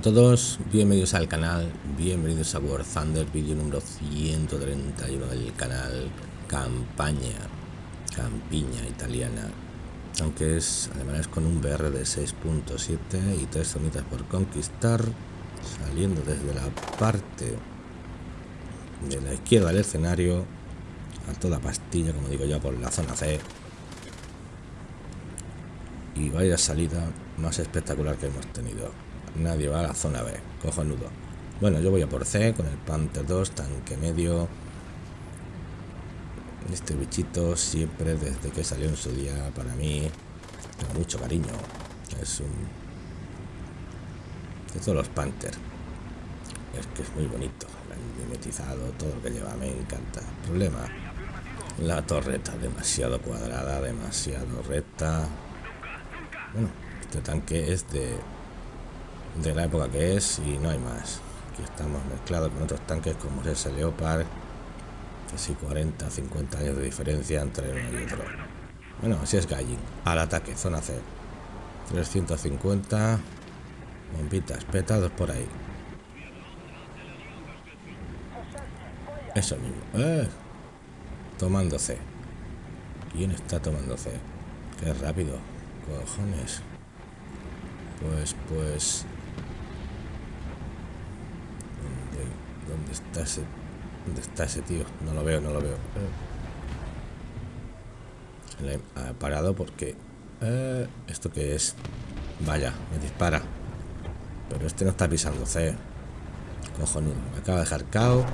todos, bienvenidos al canal, bienvenidos a War Thunder, vídeo número 131 del canal Campaña, Campiña Italiana, aunque es además con un BR de 6.7 y tres zonitas por conquistar, saliendo desde la parte de la izquierda del escenario, a toda pastilla, como digo yo, por la zona C, y vaya salida más espectacular que hemos tenido. Nadie va a la zona B, cojonudo. Bueno, yo voy a por C con el Panther 2, tanque medio. Este bichito siempre desde que salió en su día para mí tengo mucho cariño. Es un de todos los Panther. Es que es muy bonito, mimetizado, todo lo que lleva, me encanta. Problema, la torreta demasiado cuadrada, demasiado recta. Bueno, este tanque es de de la época que es y no hay más. Aquí estamos mezclados con otros tanques como ese Leopard, casi 40, 50 años de diferencia entre uno y otro. Bueno, así es Gallin. Al ataque, zona C. 350 bombitas, petados por ahí. Eso mismo. ¡Eh! Tomando C. ¿Quién está tomando C? Qué rápido. Cojones. Pues, pues... ¿Dónde está ese? ¿Dónde está ese tío? No lo veo, no lo veo. Le ha parado porque... Eh, ¿Esto qué es? Vaya, me dispara. Pero este no está pisando C. Cojonudo. Me acaba de dejar KO.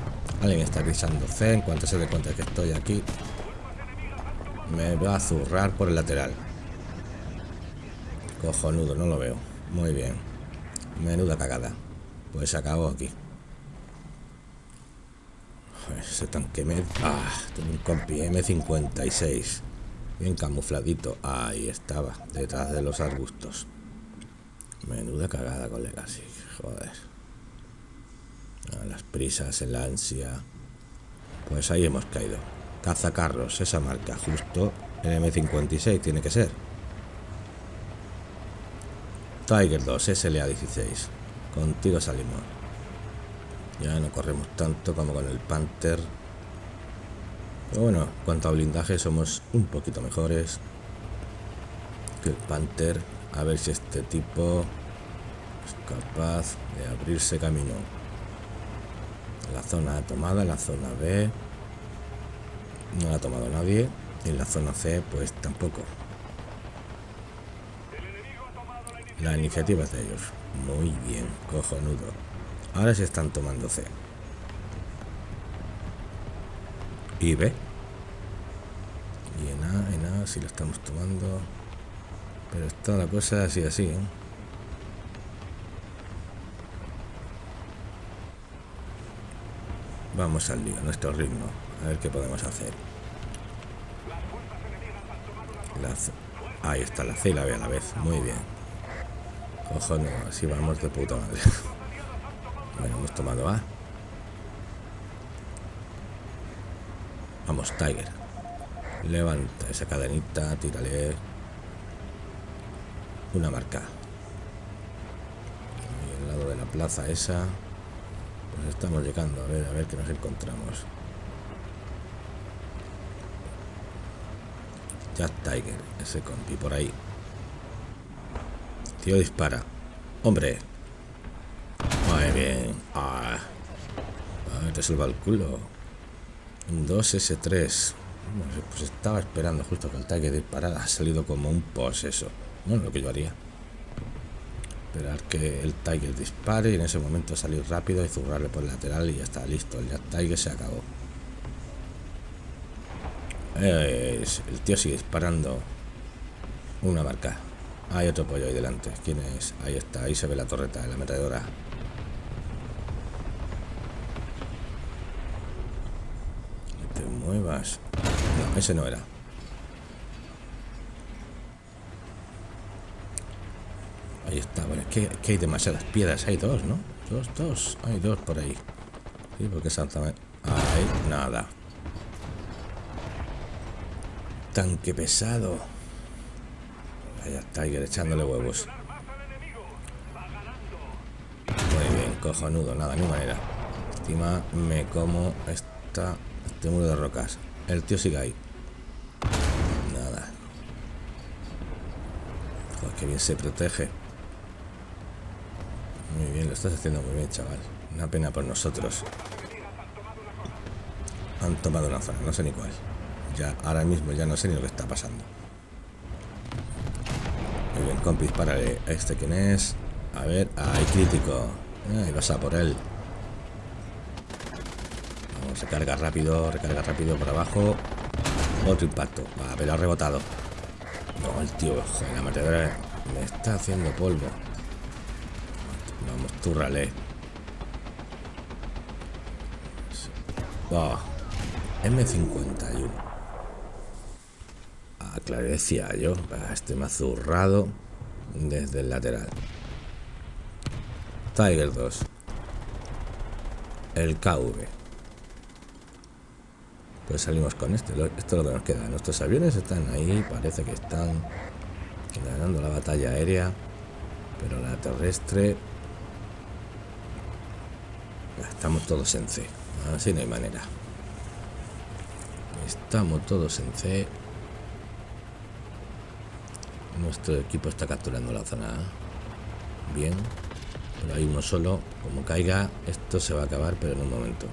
Alguien está pisando C. En cuanto se dé cuenta que estoy aquí, me va a zurrar por el lateral. Cojonudo, no lo veo. Muy bien. Menuda cagada. Pues acabó aquí. Ese tanque me... Ah, tengo un compi M56. Bien camufladito. Ahí estaba, detrás de los arbustos. Menuda cagada, colega, sí. Joder. las prisas, el ansia. Pues ahí hemos caído. Cazacarros, esa marca, justo el M56 tiene que ser. Tiger 2, SLA16. Contigo salimos. Ya no corremos tanto como con el Panther. Pero bueno, cuanto a blindaje somos un poquito mejores que el Panther. A ver si este tipo es capaz de abrirse camino. La zona tomada, la zona B no la ha tomado nadie. Y en la zona C pues tampoco. La iniciativa es de ellos. Muy bien, cojonudo. Ahora se están tomando C. Y B. Y en A, en A, si lo estamos tomando. Pero está la cosa así, así, ¿eh? Vamos al lío, nuestro ritmo. A ver qué podemos hacer. Ahí está la C y la B a la vez. Muy bien. Cojones, así vamos de puta madre. Bueno, hemos tomado A. Vamos, Tiger. Levanta esa cadenita, tírale una marca. Y al lado de la plaza esa, pues estamos llegando. A ver, a ver qué nos encontramos. Jack Tiger, ese compi por ahí. Tío dispara. Hombre, muy bien. Ah. Te salva el culo. Un 2S3. pues estaba esperando justo que el tanque disparara. Ha salido como un poseso. Bueno, lo que yo haría. Esperar que el Tiger dispare y en ese momento salir rápido y zurrarle por el lateral y ya está listo. El Tiger se acabó. el tío sigue disparando. Una marca. Hay otro pollo ahí delante. ¿Quién es? Ahí está, ahí se ve la torreta de la metedora. Muevas. No, ese no era. Ahí está, bueno, es que, hay demasiadas piedras. Hay dos, ¿no? Dos, dos. Hay dos por ahí. Sí, porque exactamente... Ahí, nada. Tanque pesado. Vaya Tiger echándole huevos. cojonudo, nada, ni manera. Encima me como esta, este muro de rocas. El tío sigue ahí. Nada. Joder, qué bien se protege. Muy bien, lo estás haciendo muy bien, chaval. Una pena por nosotros. Han tomado una zona, no sé ni cuál. Ya, ahora mismo ya no sé ni lo que está pasando. Muy bien, compis, para ¿Este quién es? A ver, ahí crítico. Ahí vas a por él. Recarga rápido, recarga rápido por abajo. Otro impacto. Va, pero ha rebotado. No, el tío, joder, la metedora me está haciendo polvo. Vamos, túrrale. Oh, M51. Ah, claro, decía yo. Este me ha desde el lateral. Tiger 2. El KV. Pues salimos con este. Esto es lo que nos queda. Nuestros aviones están ahí. Parece que están ganando la batalla aérea. Pero la terrestre... Estamos todos en C. Así no hay manera. Estamos todos en C. Nuestro equipo está capturando la zona Bien. Pero hay uno solo. Como caiga, esto se va a acabar, pero en un momento.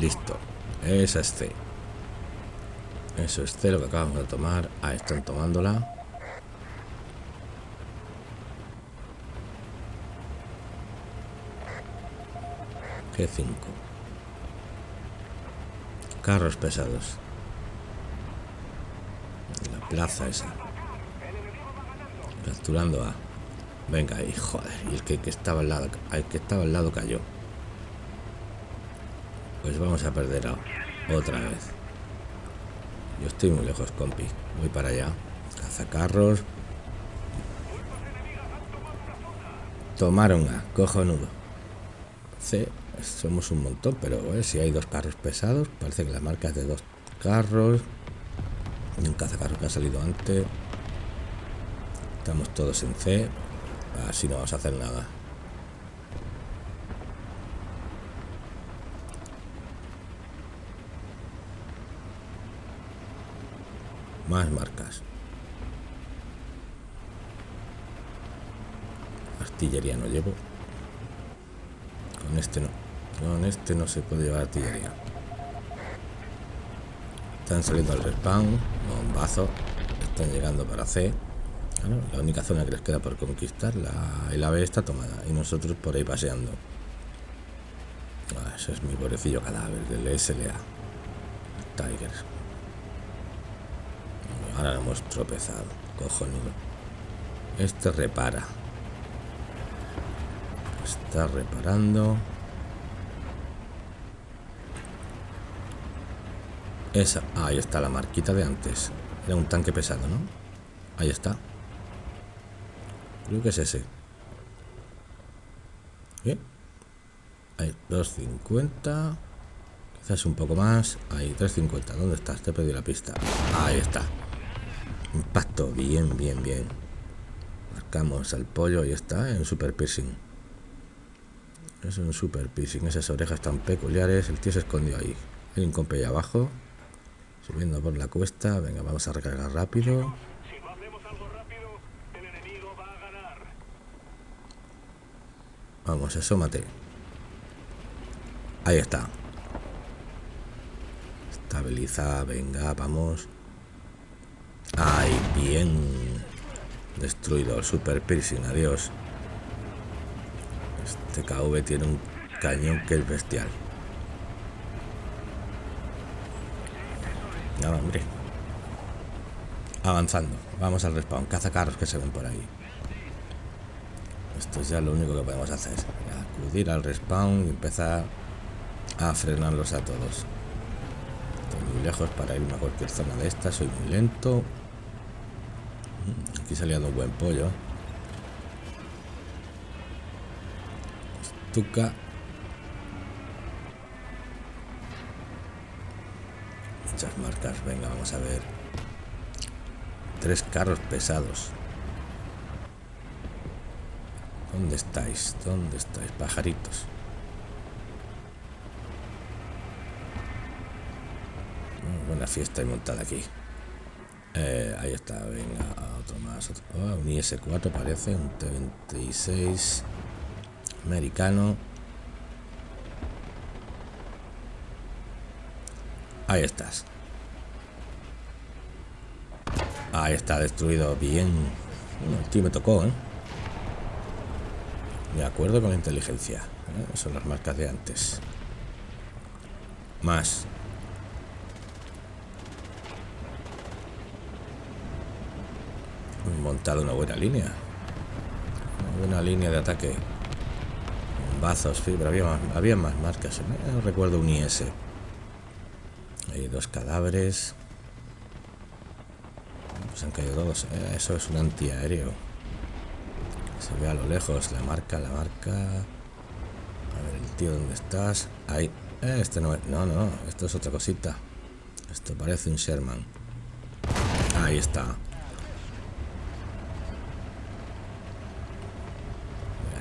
Listo. Esa es C. Eso es C lo que acabamos de tomar. Ah, están tomándola. G5. Carros pesados. La plaza esa. Capturando a... Venga, y joder, y el que, estaba al lado, el que estaba al lado cayó. Pues vamos a perder a otra vez. Yo estoy muy lejos, compi. Voy para allá. Cazacarros. Tomaron a, cojonudo. C, somos un montón, pero si hay dos carros pesados, parece que la marca es de dos carros. Y un cazacarro que ha salido antes. Estamos todos en C. Así no vamos a hacer nada. Más marcas. Artillería no llevo. Con este no. Con este no se puede llevar artillería. Están saliendo al respawn. Bombazo. Están llegando para C la única zona que les queda por conquistar, la, el ave está tomada y nosotros por ahí paseando. Ah, ese es mi pobrecillo cadáver del SLA. Tigers. Ahora hemos tropezado. Cojonudo. Este repara. Está reparando. Esa. ahí está la marquita de antes. Era un tanque pesado, ¿no? Ahí está. Creo que es ese. Bien. Ahí, 250. Quizás un poco más. Ahí, 350. ¿Dónde estás? Te he perdido la pista. Ahí está. Impacto. Bien, bien, bien. Marcamos al pollo y está en super piercing. Es un super piercing. Esas orejas tan peculiares. El tío se escondió ahí. Hay un compe ahí abajo. Subiendo por la cuesta. Venga, vamos a recargar rápido. Vamos, asómate. Ahí está. Estabiliza, venga, vamos. Ay, bien. Destruido, super piercing, adiós. Este KV tiene un cañón que es bestial. Nada, hombre. Avanzando. Vamos al respawn. Caza carros que se ven por ahí. Esto es ya lo único que podemos hacer. Acudir al respawn y empezar a frenarlos a todos. Estoy muy lejos para irme a cualquier zona de esta. Soy muy lento. Aquí salía un buen pollo. Estuca. Muchas marcas. Venga, vamos a ver. Tres carros pesados. ¿Dónde estáis? ¿Dónde estáis, pajaritos? buena fiesta y montada aquí. Eh, ahí está, venga, otro más. Oh, un IS-4 parece, un T-26 americano. Ahí estás. Ahí está, destruido bien. el tío me tocó, ¿eh? De acuerdo con la inteligencia. ¿eh? Son las marcas de antes. Más. Montado una buena línea. Una buena línea de ataque. Bazos, pero había más, había más marcas. No recuerdo un IS. Hay dos cadáveres. Pues han caído todos. Eh, eso es un antiaéreo. Se ve a lo lejos la marca, la marca. A ver, el tío, ¿dónde estás? Ahí. Eh, este no es. No, no, esto es otra cosita. Esto parece un Sherman. Ahí está.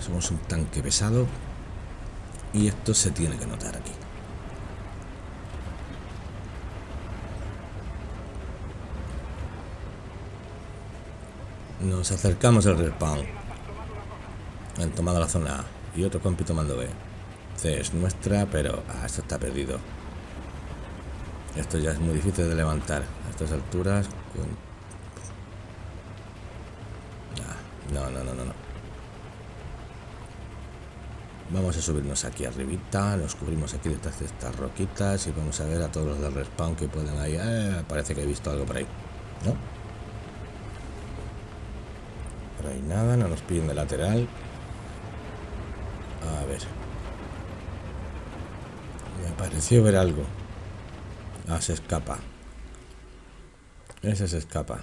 Somos un tanque pesado. Y esto se tiene que notar aquí. Nos acercamos al respawn. Han tomado la zona A. Y otro compi tomando B. C es nuestra, pero... Ah, esto está perdido. Esto ya es muy difícil de levantar. A estas alturas... No, no, no, no, no. Vamos a subirnos aquí arribita, nos cubrimos aquí detrás de estas roquitas y vamos a ver a todos los del respawn que pueden ahí. Eh, parece que he visto algo por ahí. ¿No? Por ahí nada, no nos piden de lateral. A ver. Me pareció ver algo. Ah, se escapa. Ese se escapa.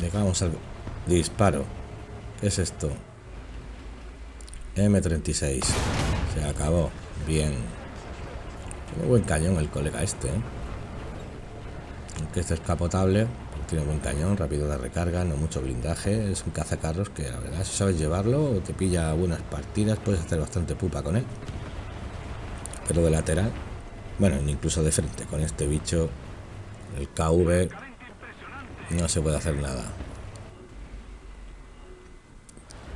Dejamos algo. Disparo. ¿Qué es esto? M36. Se acabó. Bien. Tiene buen cañón el colega este, ¿eh? Aunque este es capotable, tiene buen cañón, rápido de recarga, no mucho blindaje. Es un cazacarros que la verdad, si sabes llevarlo te pilla buenas partidas, puedes hacer bastante pupa con él. Pero de lateral, bueno, incluso de frente, con este bicho, el KV, no se puede hacer nada.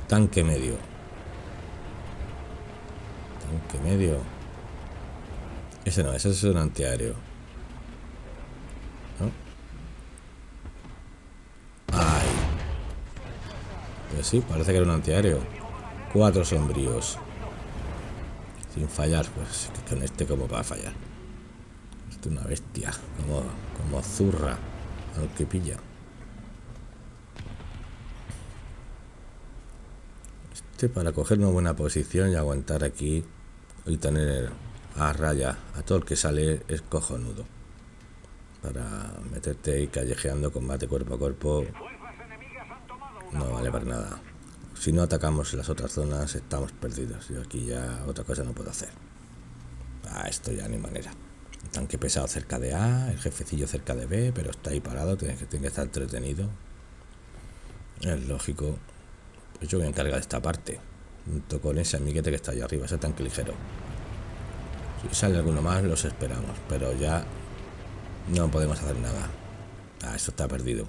Tanque medio. Tanque medio. Ese no, ese es un antiaéreo. ¿No? Ay. Pues sí, parece que era un antiaéreo. Cuatro sombríos. Sin fallar, pues con este como va a fallar. Esto es una bestia, como, como zurra al que pilla. Este para coger una buena posición y aguantar aquí y tener a raya a todo el que sale es cojonudo. Para meterte ahí callejeando combate cuerpo a cuerpo no vale para nada. Si no atacamos las otras zonas estamos perdidos. Yo aquí ya otra cosa no puedo hacer. Ah, esto ya ni manera. tanque pesado cerca de A, el jefecillo cerca de B, pero está ahí parado, tiene que, tiene que estar entretenido. Es lógico. Pues yo me encargo de esta parte junto con ese amiguete que está allá arriba, ese tanque ligero. Si sale alguno más, los esperamos, pero ya no podemos hacer nada. Ah, esto está perdido.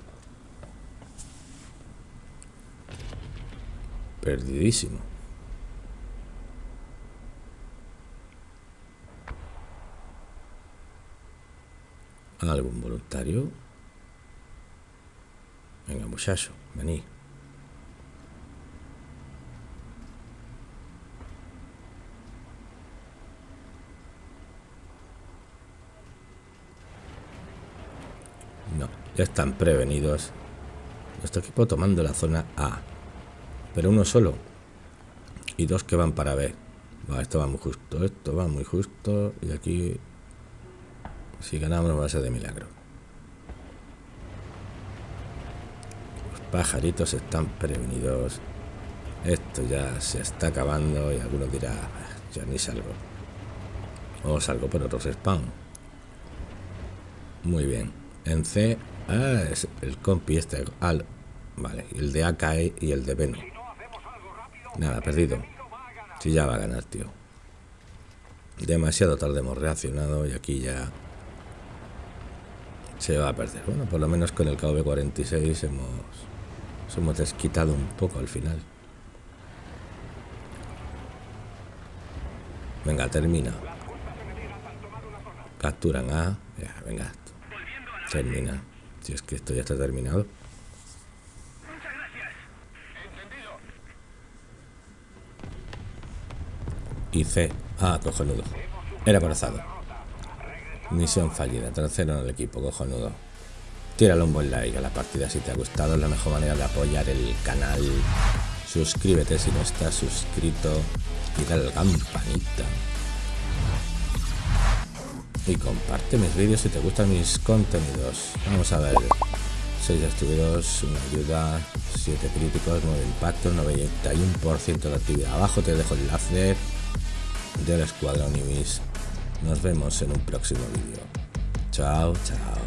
Perdidísimo. ¿Algún voluntario? Venga, muchacho, vení. Están prevenidos. Nuestro equipo tomando la zona A. Pero uno solo. Y dos que van para B. esto va muy justo. Esto va muy justo. Y aquí... Si ganamos va a ser de milagro. Los pajaritos están prevenidos. Esto ya se está acabando y alguno dirá, ah, ya ni salgo. O salgo por otros spam. Muy bien. En C Ah, es el compi este. Al. Vale, el de AKE y el de Beno. Nada, perdido. Si ya va a ganar, tío. Demasiado tarde hemos reaccionado y aquí ya se va a perder. Bueno, por lo menos con el KV-46 hemos, hemos desquitado un poco al final. Venga, termina. Capturan a... venga. Termina. Si es que esto ya está terminado. Y C. Ah, cojonudo. Era corazado. Misión fallida. Tercero en el equipo, cojonudo. Tíralo un buen like a la partida si te ha gustado. Es la mejor manera de apoyar el canal. Suscríbete si no estás suscrito. Y dale la campanita. Y comparte mis vídeos si te gustan mis contenidos. Vamos a ver. 6 destruidos, una ayuda, 7 críticos, 9 impactos, 91% de actividad. Abajo te dejo el enlace del escuadrón Ibis. Nos vemos en un próximo vídeo. Chao, chao.